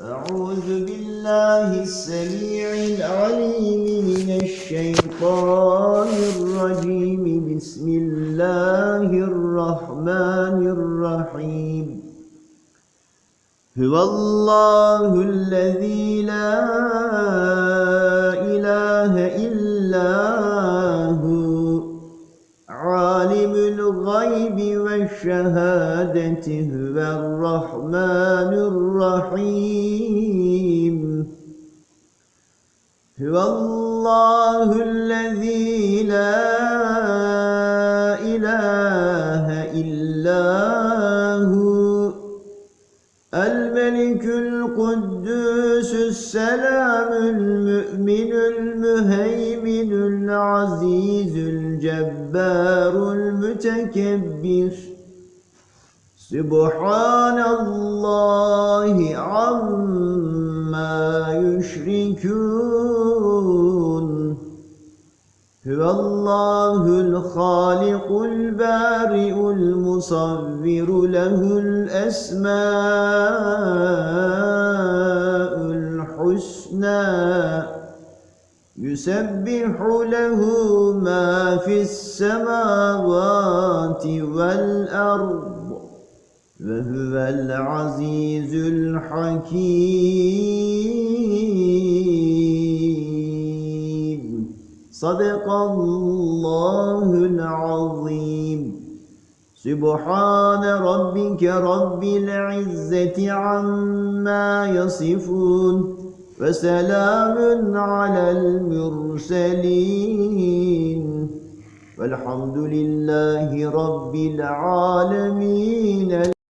أعوذ بالله السميع العليم من الشيطان الرجيم. بسم الله الرحمن الرحيم. هو الله الذي لا والشهادة هو الرحمن الرحيم. هو الله الذي لا إله إلا هو الملك القدوس السلام المؤمن المهيمن العزيز الجبار المتكبر. سبحان الله عما يشركون. هو الله الخالق البارئ المصور له الأسماء الحسنى. يسبح له ما في السماوات والأرض. وهو العزيز الحكيم. صدق الله العظيم. سبحان ربك رب العزة عما يصفون. وسلام على المرسلين. والحمد لله رب العالمين.